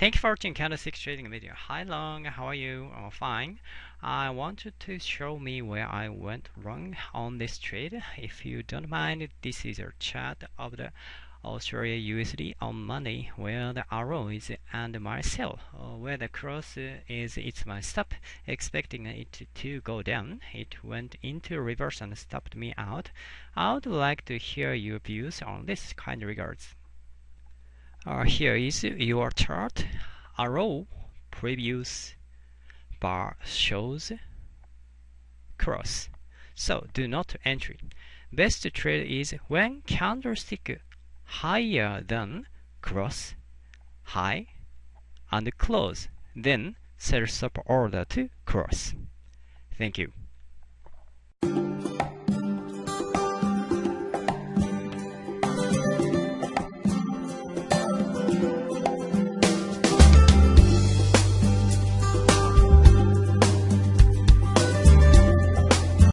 Thank you for watching candlestick trading video. Hi Long, how are you? Oh, fine. I want you to show me where I went wrong on this trade. If you don't mind, this is a chart of the Australia USD on Monday where the arrow is and my sell uh, where the cross is it's my stop expecting it to go down it went into reverse and stopped me out I would like to hear your views on this kind regards uh, here is your chart. Arrow previous bar shows cross. So do not entry. Best trade is when candlestick higher than cross, high, and close. Then sell stop order to cross. Thank you.